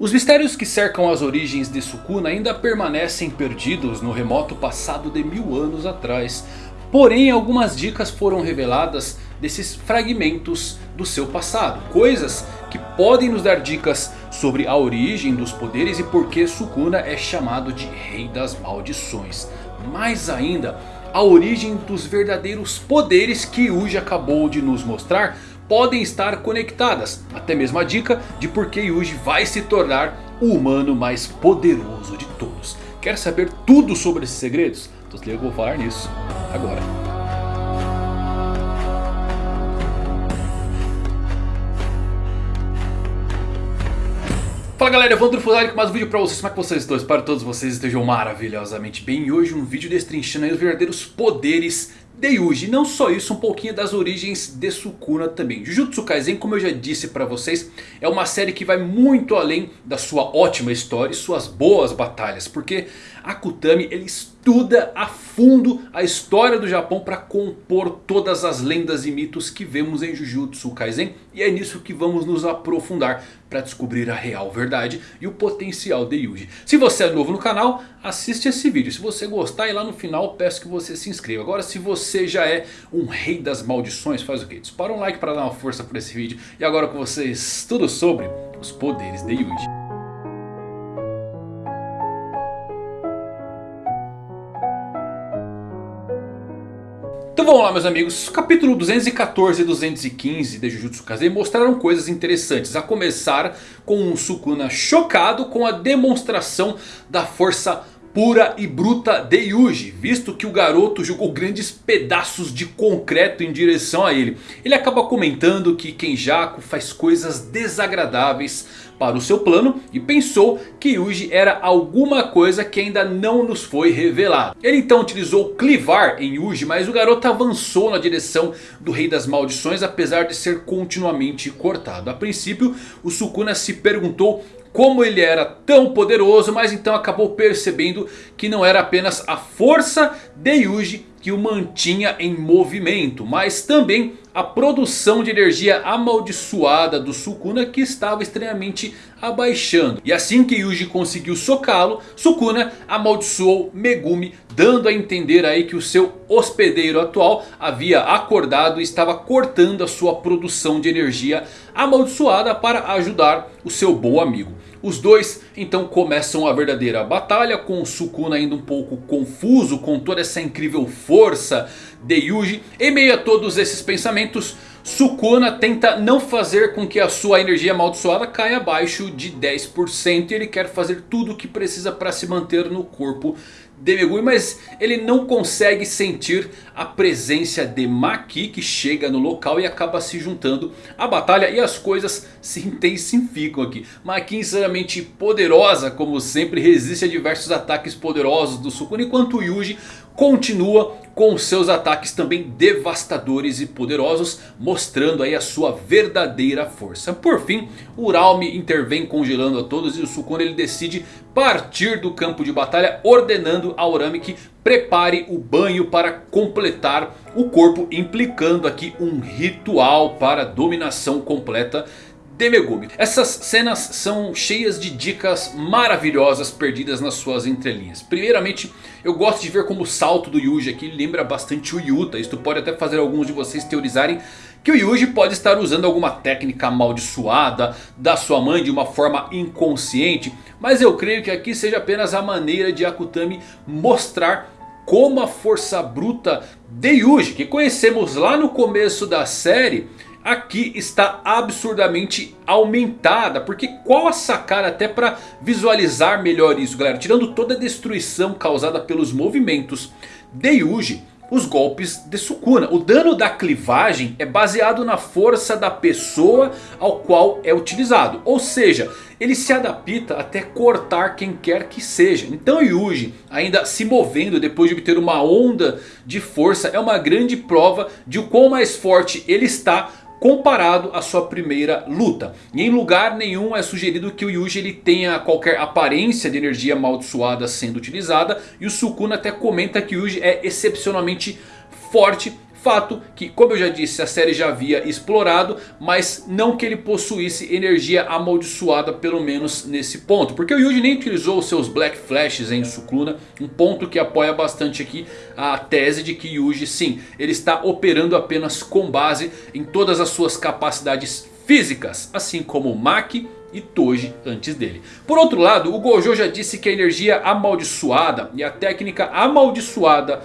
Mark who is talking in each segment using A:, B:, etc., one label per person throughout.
A: Os mistérios que cercam as origens de Sukuna ainda permanecem perdidos no remoto passado de mil anos atrás. Porém algumas dicas foram reveladas desses fragmentos do seu passado. Coisas que podem nos dar dicas sobre a origem dos poderes e por que Sukuna é chamado de Rei das Maldições. Mais ainda, a origem dos verdadeiros poderes que Yuji acabou de nos mostrar podem estar conectadas. Até mesmo a dica de por que Yuji vai se tornar o humano mais poderoso de todos. Quer saber tudo sobre esses segredos? Então eu vou falar nisso agora. Fala galera, Evandro Fusari com mais um vídeo pra vocês, como é que vocês estão? Espero que todos vocês estejam maravilhosamente bem E hoje um vídeo destrinchando os verdadeiros poderes de Yuji. Não só isso, um pouquinho das origens de Sukuna também. Jujutsu Kaisen, como eu já disse pra vocês, é uma série que vai muito além da sua ótima história e suas boas batalhas. Porque Akutami ele estuda a fundo a história do Japão para compor todas as lendas e mitos que vemos em Jujutsu Kaisen. E é nisso que vamos nos aprofundar para descobrir a real verdade e o potencial de Yuji. Se você é novo no canal, assiste esse vídeo. Se você gostar e lá no final peço que você se inscreva. Agora se você já é um rei das maldições, faz o que? Dispara um like para dar uma força para esse vídeo. E agora com vocês tudo sobre os poderes de Yuji. Então vamos lá meus amigos, capítulo 214 e 215 de Jujutsu Kaisen mostraram coisas interessantes. A começar com um Sukuna chocado com a demonstração da força pura e bruta de Yuji. Visto que o garoto jogou grandes pedaços de concreto em direção a ele. Ele acaba comentando que Kenjaku faz coisas desagradáveis para o seu plano e pensou que Yuji era alguma coisa que ainda não nos foi revelado. Ele então utilizou clivar em Yuji, mas o garoto avançou na direção do Rei das Maldições apesar de ser continuamente cortado. A princípio o Sukuna se perguntou como ele era tão poderoso, mas então acabou percebendo que não era apenas a força de Yuji que o mantinha em movimento, mas também a produção de energia amaldiçoada do Sukuna que estava extremamente abaixando. E assim que Yuji conseguiu socá-lo, Sukuna amaldiçoou Megumi, dando a entender aí que o seu hospedeiro atual havia acordado e estava cortando a sua produção de energia amaldiçoada para ajudar o seu bom amigo. Os dois então começam a verdadeira batalha com Sukuna ainda um pouco confuso com toda essa incrível força de Yuji. Em meio a todos esses pensamentos Sukuna tenta não fazer com que a sua energia amaldiçoada caia abaixo de 10%. E ele quer fazer tudo o que precisa para se manter no corpo de Megumi. Mas ele não consegue sentir a presença de Maki que chega no local e acaba se juntando à batalha. E as coisas se intensificam aqui. Maki sinceramente poderosa como sempre resiste a diversos ataques poderosos do Sukuna. Enquanto Yuji continua com seus ataques também devastadores e poderosos, mostrando aí a sua verdadeira força. Por fim, Uralme intervém congelando a todos e o Sukuna ele decide partir do campo de batalha, ordenando a Urami que prepare o banho para completar o corpo, implicando aqui um ritual para dominação completa de Megumi. Essas cenas são cheias de dicas maravilhosas perdidas nas suas entrelinhas. Primeiramente, eu gosto de ver como o salto do Yuji aqui lembra bastante o Yuta. Isto pode até fazer alguns de vocês teorizarem que o Yuji pode estar usando alguma técnica amaldiçoada da sua mãe de uma forma inconsciente. Mas eu creio que aqui seja apenas a maneira de Akutami mostrar como a força bruta de Yuji, que conhecemos lá no começo da série aqui está absurdamente aumentada. Porque qual a sacada até para visualizar melhor isso galera? Tirando toda a destruição causada pelos movimentos de Yuji. Os golpes de Sukuna. O dano da clivagem é baseado na força da pessoa ao qual é utilizado. Ou seja, ele se adapta até cortar quem quer que seja. Então Yuji ainda se movendo depois de obter uma onda de força é uma grande prova de o quão mais forte ele está comparado à sua primeira luta. E em lugar nenhum é sugerido que o Yuji ele tenha qualquer aparência de energia amaldiçoada sendo utilizada. E o Sukuna até comenta que o Yuji é excepcionalmente forte Fato que, como eu já disse, a série já havia explorado. Mas não que ele possuísse energia amaldiçoada, pelo menos nesse ponto. Porque o Yuji nem utilizou seus Black Flashes em Sukuna. Um ponto que apoia bastante aqui a tese de que Yuji, sim, ele está operando apenas com base em todas as suas capacidades físicas. Assim como Maki e Toji antes dele. Por outro lado, o Gojo já disse que a energia amaldiçoada e a técnica amaldiçoada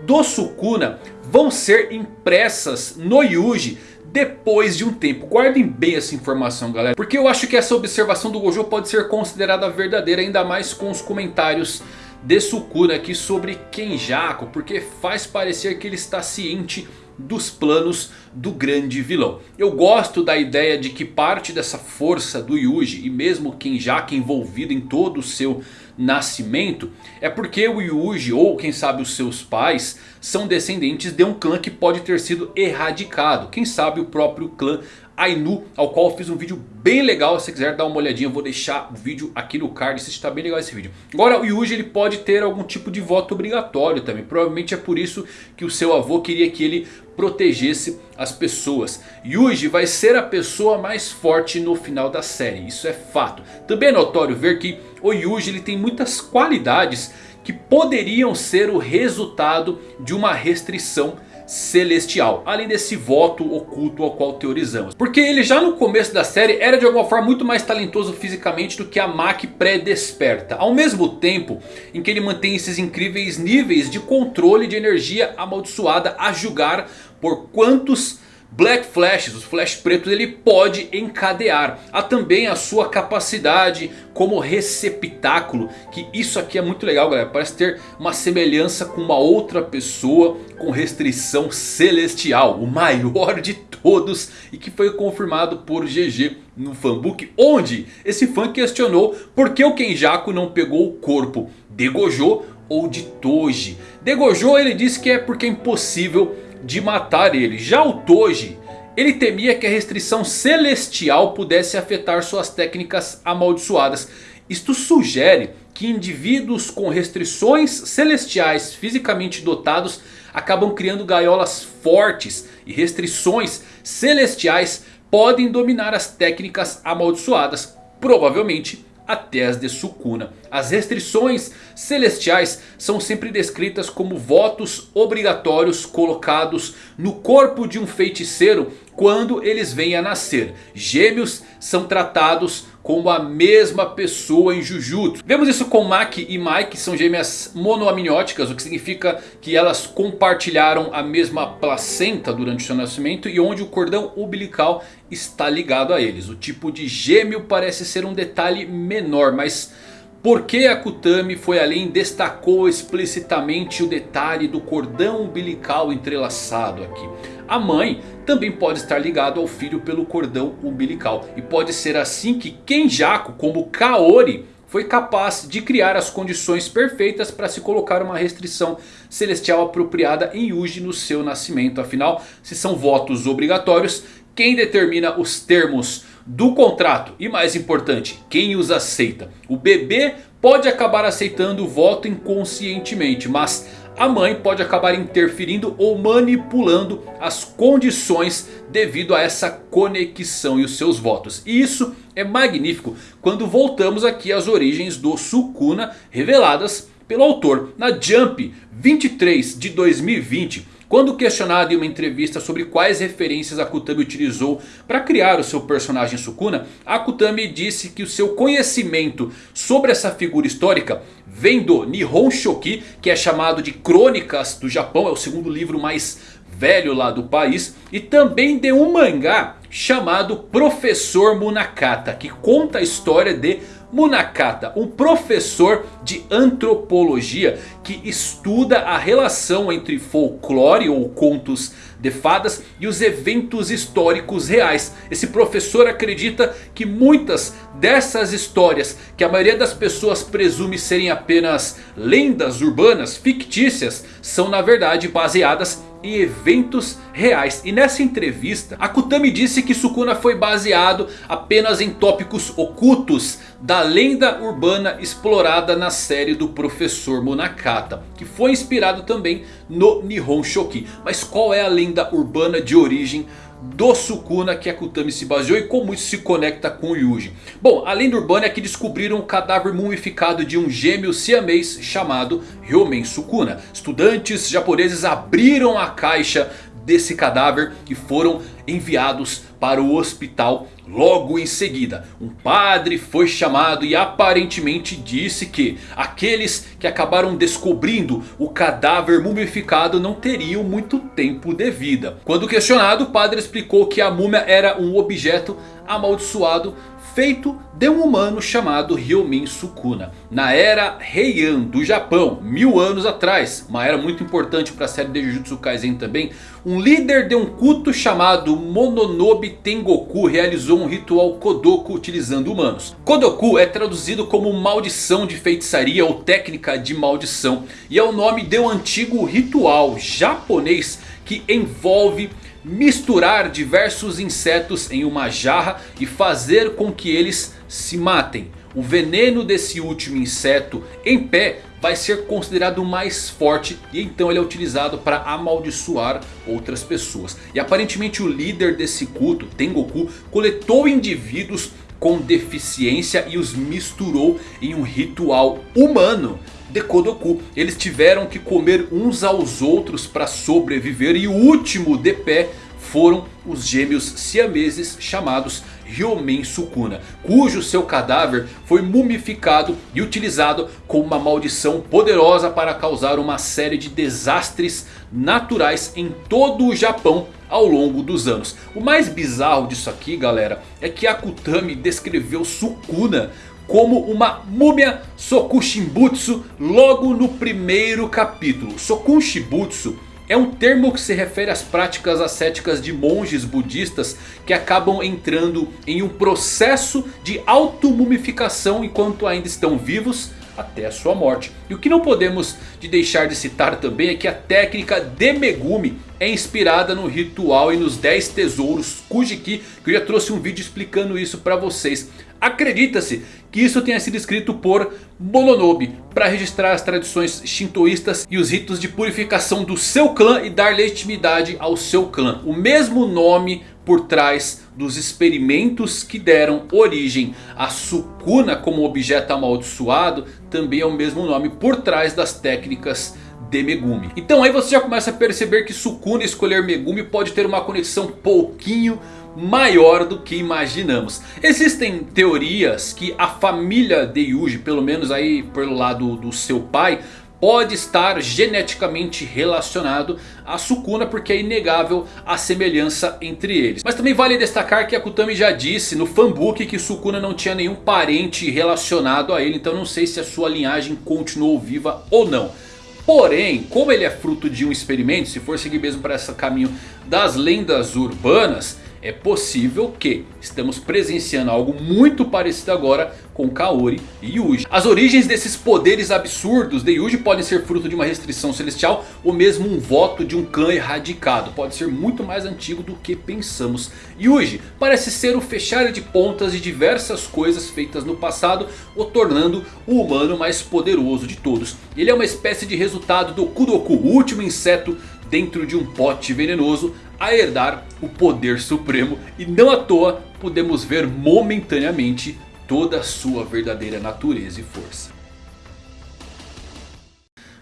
A: do Sukuna vão ser impressas no Yuji depois de um tempo. Guardem bem essa informação galera. Porque eu acho que essa observação do Gojo pode ser considerada verdadeira. Ainda mais com os comentários de Sukuna aqui sobre Kenjaku. Porque faz parecer que ele está ciente dos planos do grande vilão. Eu gosto da ideia de que parte dessa força do Yuji e mesmo Kenjaku envolvido em todo o seu nascimento é porque o Yuji ou quem sabe os seus pais são descendentes de um clã que pode ter sido erradicado. Quem sabe o próprio clã Ainu, ao qual eu fiz um vídeo bem legal. Se você quiser dar uma olhadinha, eu vou deixar o vídeo aqui no card. Está bem legal esse vídeo. Agora o Yuji ele pode ter algum tipo de voto obrigatório também. Provavelmente é por isso que o seu avô queria que ele protegesse as pessoas. Yuji vai ser a pessoa mais forte no final da série. Isso é fato. Também é notório ver que o Yuji ele tem muitas qualidades que poderiam ser o resultado de uma restrição celestial. Além desse voto oculto ao qual teorizamos. Porque ele já no começo da série era de alguma forma muito mais talentoso fisicamente do que a Maki pré-desperta. Ao mesmo tempo em que ele mantém esses incríveis níveis de controle de energia amaldiçoada a julgar por quantos Black Flashes, os Flash pretos, ele pode encadear. Há também a sua capacidade como receptáculo. Que isso aqui é muito legal galera. Parece ter uma semelhança com uma outra pessoa com restrição celestial. O maior de todos e que foi confirmado por GG no fanbook. Onde esse fã questionou por que o Kenjaku não pegou o corpo de Gojo ou de Toji. De Gojo ele disse que é porque é impossível de matar ele. Já o Toji, ele temia que a restrição celestial pudesse afetar suas técnicas amaldiçoadas. Isto sugere que indivíduos com restrições celestiais fisicamente dotados acabam criando gaiolas fortes e restrições celestiais podem dominar as técnicas amaldiçoadas, provavelmente até as de Sukuna. As restrições celestiais são sempre descritas como votos obrigatórios colocados no corpo de um feiticeiro quando eles vêm a nascer. Gêmeos são tratados como a mesma pessoa em Jujutsu. Vemos isso com Maki e Mai, que são gêmeas monoamnióticas, o que significa que elas compartilharam a mesma placenta durante o seu nascimento e onde o cordão umbilical está ligado a eles. O tipo de gêmeo parece ser um detalhe menor, mas por que Akutami foi além e destacou explicitamente o detalhe do cordão umbilical entrelaçado aqui? A mãe também pode estar ligado ao filho pelo cordão umbilical. E pode ser assim que Kenjaku como Kaori foi capaz de criar as condições perfeitas para se colocar uma restrição celestial apropriada em Yuji no seu nascimento. Afinal, se são votos obrigatórios, quem determina os termos do contrato e mais importante, quem os aceita. O bebê pode acabar aceitando o voto inconscientemente, mas a mãe pode acabar interferindo ou manipulando as condições devido a essa conexão e os seus votos. E isso é magnífico quando voltamos aqui às origens do Sukuna reveladas pelo autor na Jump 23 de 2020. Quando questionado em uma entrevista sobre quais referências Akutami utilizou para criar o seu personagem Sukuna, Akutami disse que o seu conhecimento sobre essa figura histórica vem do Nihon Shoki, que é chamado de Crônicas do Japão, é o segundo livro mais velho lá do país, e também de um mangá chamado Professor Munakata, que conta a história de Munakata, um professor de antropologia que estuda a relação entre folclore ou contos de fadas e os eventos históricos reais. Esse professor acredita que muitas dessas histórias que a maioria das pessoas presume serem apenas lendas urbanas fictícias são na verdade baseadas em eventos reais. E nessa entrevista, Akutami disse que Sukuna foi baseado apenas em tópicos ocultos da lenda urbana explorada na série do Professor Monakata. Que foi inspirado também no Nihon Shoki. Mas qual é a lenda urbana de origem do Sukuna que Akutami se baseou e como isso se conecta com o Yuji. Bom, a lenda urbana é que descobriram o cadáver mumificado de um gêmeo siamês chamado Ryomen Sukuna. Estudantes japoneses abriram a caixa desse cadáver e foram enviados para o hospital logo em seguida. Um padre foi chamado e aparentemente disse que aqueles que acabaram descobrindo o cadáver mumificado não teriam muito tempo de vida. Quando questionado, o padre explicou que a múmia era um objeto amaldiçoado feito de um humano chamado Ryomin Sukuna. Na era Heian do Japão, mil anos atrás, uma era muito importante para a série de Jujutsu Kaisen também. Um líder de um culto chamado Mononobe Tengoku realizou um ritual Kodoku utilizando humanos. Kodoku é traduzido como maldição de feitiçaria ou técnica de maldição. E é o nome de um antigo ritual japonês que envolve misturar diversos insetos em uma jarra e fazer com que eles se matem. O veneno desse último inseto em pé vai ser considerado mais forte e então ele é utilizado para amaldiçoar outras pessoas. E aparentemente o líder desse culto, Tengoku, coletou indivíduos com deficiência e os misturou em um ritual humano de Kodoku. Eles tiveram que comer uns aos outros para sobreviver. E o último de pé foram os gêmeos siameses chamados Ryomen Sukuna. Cujo seu cadáver foi mumificado e utilizado como uma maldição poderosa para causar uma série de desastres naturais em todo o Japão ao longo dos anos. O mais bizarro disso aqui galera é que Akutami descreveu Sukuna como uma múmia Sokushimbutsu logo no primeiro capítulo. Sokushimbutsu é um termo que se refere às práticas ascéticas de monges budistas que acabam entrando em um processo de automumificação enquanto ainda estão vivos até a sua morte. E o que não podemos de deixar de citar também é que a técnica de Megumi é inspirada no ritual e nos 10 tesouros Kujiki, que eu já trouxe um vídeo explicando isso para vocês. Acredita-se que isso tenha sido escrito por Mononobe para registrar as tradições shintoístas e os ritos de purificação do seu clã e dar legitimidade ao seu clã. O mesmo nome por trás dos experimentos que deram origem a Sukuna como objeto amaldiçoado também é o mesmo nome por trás das técnicas de Megumi. Então aí você já começa a perceber que Sukuna escolher Megumi pode ter uma conexão pouquinho maior do que imaginamos. Existem teorias que a família de Yuji, pelo menos aí pelo lado do seu pai, pode estar geneticamente relacionado a Sukuna porque é inegável a semelhança entre eles. Mas também vale destacar que Akutami já disse no fanbook que Sukuna não tinha nenhum parente relacionado a ele. Então não sei se a sua linhagem continuou viva ou não. Porém, como ele é fruto de um experimento, se for seguir mesmo para esse caminho das lendas urbanas é possível que estamos presenciando algo muito parecido agora com Kaori e Yuji. As origens desses poderes absurdos de Yuji podem ser fruto de uma restrição celestial ou mesmo um voto de um clã erradicado. Pode ser muito mais antigo do que pensamos. Yuji parece ser o fechar de pontas de diversas coisas feitas no passado, o tornando o humano mais poderoso de todos. Ele é uma espécie de resultado do Kudoku, o último inseto dentro de um pote venenoso a herdar o poder supremo. E não à toa podemos ver momentaneamente toda a sua verdadeira natureza e força.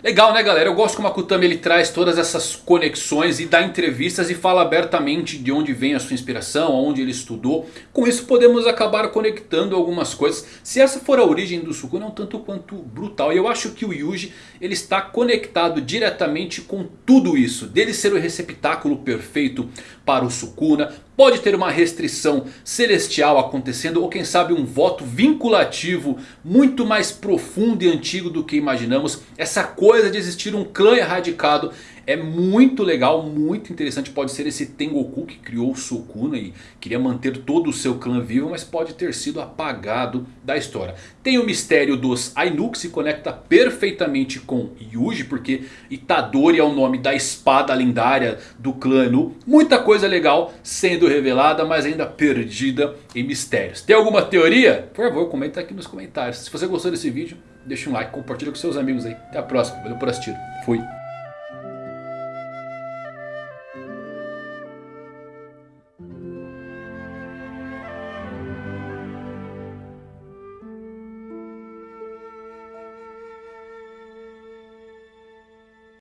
A: Legal né galera, eu gosto como a Kutami ele traz todas essas conexões e dá entrevistas e fala abertamente de onde vem a sua inspiração, onde ele estudou. Com isso podemos acabar conectando algumas coisas. Se essa for a origem do Sukuna é um tanto quanto brutal. E eu acho que o Yuji ele está conectado diretamente com tudo isso. Dele ser o receptáculo perfeito para o Sukuna. Pode ter uma restrição celestial acontecendo ou quem sabe um voto vinculativo muito mais profundo e antigo do que imaginamos. Essa coisa de existir um clã erradicado É muito legal, muito interessante. Pode ser esse Tengoku que criou o Sukuna e queria manter todo o seu clã vivo. Mas pode ter sido apagado da história. Tem o mistério dos Ainu que se conecta perfeitamente com Yuji. Porque Itadori é o nome da espada lendária do clã Anu. Muita coisa legal sendo revelada, mas ainda perdida em mistérios. Tem alguma teoria? Por favor, comenta aqui nos comentários. Se você gostou desse vídeo, deixa um like, compartilha com seus amigos aí. Até a próxima, valeu por assistir. Fui.